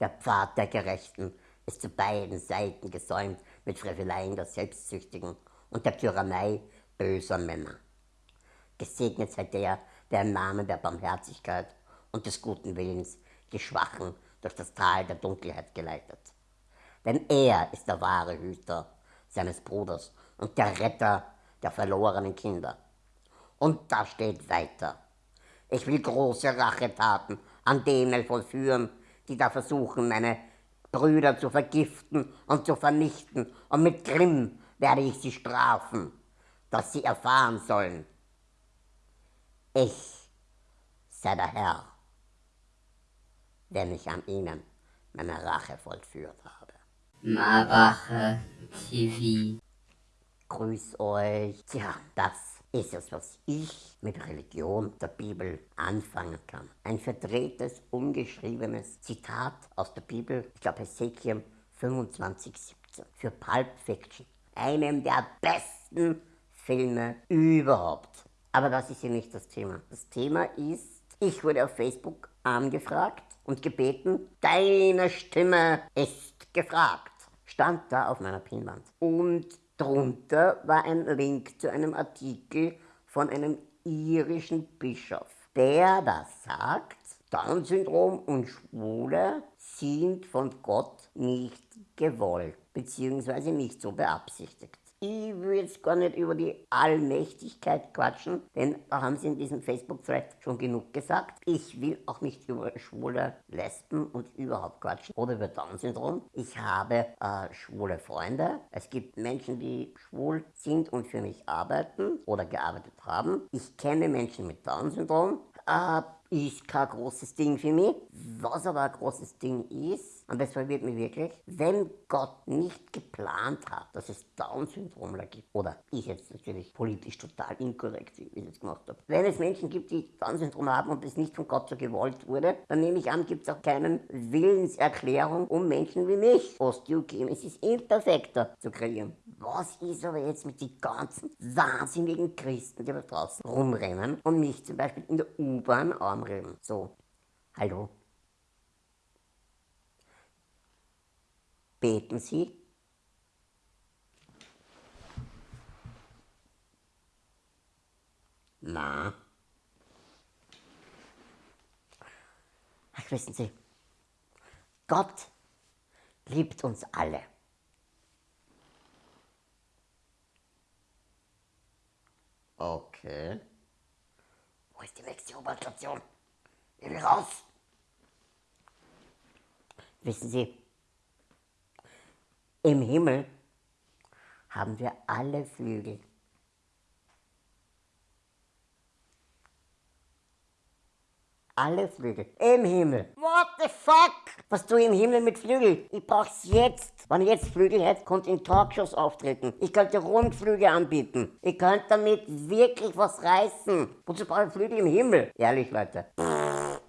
Der Pfad der Gerechten ist zu beiden Seiten gesäumt mit Freveleien der Selbstsüchtigen und der Tyrannei böser Männer. Gesegnet sei der, der im Namen der Barmherzigkeit und des guten Willens die Schwachen durch das Tal der Dunkelheit geleitet. Denn er ist der wahre Hüter seines Bruders und der Retter der verlorenen Kinder. Und da steht weiter. Ich will große Rachetaten an denen vollführen, die da versuchen, meine Brüder zu vergiften und zu vernichten. Und mit Grimm werde ich sie strafen, dass sie erfahren sollen. Ich sei der Herr, wenn ich an ihnen meine Rache vollführt habe. Marache TV. Grüß euch. Tja, das ist es, was ich mit Religion der Bibel anfangen kann. Ein verdrehtes, ungeschriebenes Zitat aus der Bibel, ich glaube Ezekiel 25, 17, für Pulp Fiction. Einem der besten Filme überhaupt. Aber das ist hier nicht das Thema. Das Thema ist, ich wurde auf Facebook angefragt und gebeten, deine Stimme ist gefragt. Stand da auf meiner Pinwand. Und Drunter war ein Link zu einem Artikel von einem irischen Bischof, der das sagt, Down-Syndrom und Schwule sind von Gott nicht gewollt, beziehungsweise nicht so beabsichtigt. Ich will jetzt gar nicht über die Allmächtigkeit quatschen, denn da haben sie in diesem Facebook-Thread schon genug gesagt. Ich will auch nicht über schwule Lesben und überhaupt quatschen oder über Down-Syndrom. Ich habe äh, schwule Freunde. Es gibt Menschen, die schwul sind und für mich arbeiten oder gearbeitet haben. Ich kenne Menschen mit Down-Syndrom. Äh, ist kein großes Ding für mich. Was aber ein großes Ding ist, und das verwirrt mich wirklich, wenn Gott nicht geplant hat, dass es Down-Syndrom gibt, oder ich jetzt natürlich politisch total inkorrekt, wie ich es jetzt gemacht habe, wenn es Menschen gibt, die Down-Syndrom haben und es nicht von Gott so gewollt wurde, dann nehme ich an, gibt es auch keine Willenserklärung, um Menschen wie mich Osteogenesis imperfekter zu kreieren. Was ist aber jetzt mit den ganzen wahnsinnigen Christen, die da draußen rumrennen und mich zum Beispiel in der U-Bahn anreden? So, hallo? Beten Sie? Na? Ach, wissen Sie, Gott liebt uns alle. Okay. Wo ist die nächste U-Bahn-Station? Ich will raus. Wissen Sie, im Himmel haben wir alle Flügel. Alle Flügel. Im Himmel. What the fuck? Was du im Himmel mit Flügel? Ich brauch's jetzt. Wenn ich jetzt Flügel hätte, konnte ich in Talkshows auftreten. Ich könnte Rundflüge anbieten. Ich könnte damit wirklich was reißen. Wozu brauche ich Flügel im Himmel? Ehrlich, Leute.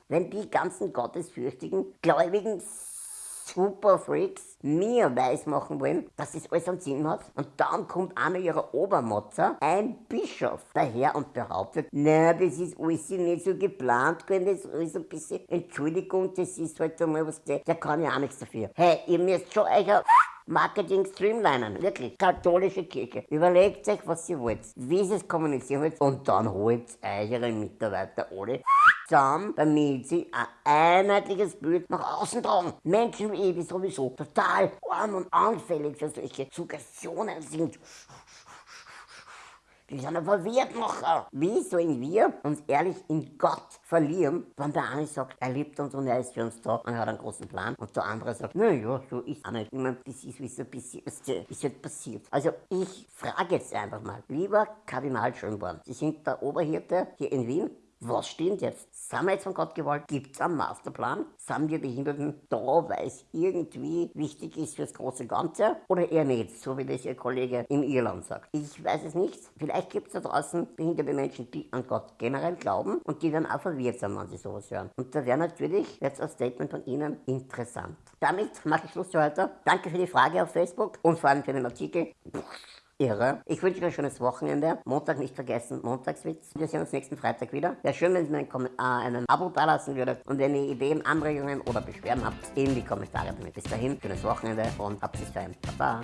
Wenn die ganzen gottesfürchtigen, gläubigen Superfreaks mir weismachen wollen, dass das alles einen Sinn hat. Und dann kommt einer ihrer Obermotzer, ein Bischof, daher und behauptet, na, das ist alles nicht so geplant gewesen, das ist alles ein bisschen, Entschuldigung, das ist halt einmal was, der, kann ja auch nichts dafür. Hey, ihr müsst schon euer Marketing streamlinen. Wirklich. Katholische Kirche. Überlegt euch, was ihr wollt, wie ihr es kommunizieren wollt und dann holt eure Mitarbeiter alle zusammen, damit sie ein einheitliches Bild nach außen tragen. Menschen wie ich, die sowieso total arm und anfällig für solche Suggestionen sind. Die sind verwirrt nachher. Wie sollen wir uns ehrlich in Gott verlieren, wenn der eine sagt, er liebt uns und er ist für uns da und er hat einen großen Plan und der andere sagt, naja, so ist auch nicht. Ich meine, das ist wie so passiert, ist halt passiert. Also ich frage jetzt einfach mal, lieber Kardinal Schönborn, Sie sind der Oberhirte hier in Wien, was stimmt jetzt? Sind wir jetzt von Gott gewollt? Gibt es einen Masterplan? Sind wir Behinderten da, weil es irgendwie wichtig ist fürs große Ganze? Oder eher nicht, so wie das Ihr Kollege in Irland sagt? Ich weiß es nicht. Vielleicht gibt es da draußen behinderte Menschen, die an Gott generell glauben und die dann auch verwirrt sind, wenn sie sowas hören. Und da wäre natürlich jetzt ein Statement von Ihnen interessant. Damit mache ich Schluss für heute. Danke für die Frage auf Facebook und vor allem für den Artikel irre. Ich wünsche euch ein schönes Wochenende. Montag nicht vergessen, Montagswitz. Wir sehen uns nächsten Freitag wieder. Wäre schön, wenn ihr mir ein, äh, Abo dalassen würdet und wenn ihr Ideen, Anregungen oder Beschwerden habt, in die Kommentare damit. Bis dahin, schönes Wochenende und habt sich dahin. Baba.